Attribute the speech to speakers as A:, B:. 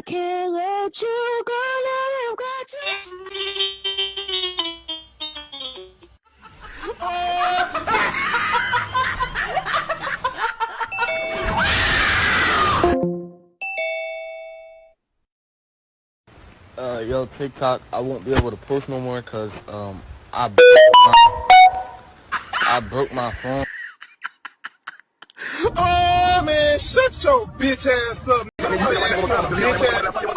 A: I can't let you go now. I've got.
B: Uh, yo, TikTok, I won't be able to post no more because, um, I I broke my phone.
C: Oh man, shut your bitch ass up. Bitch ass.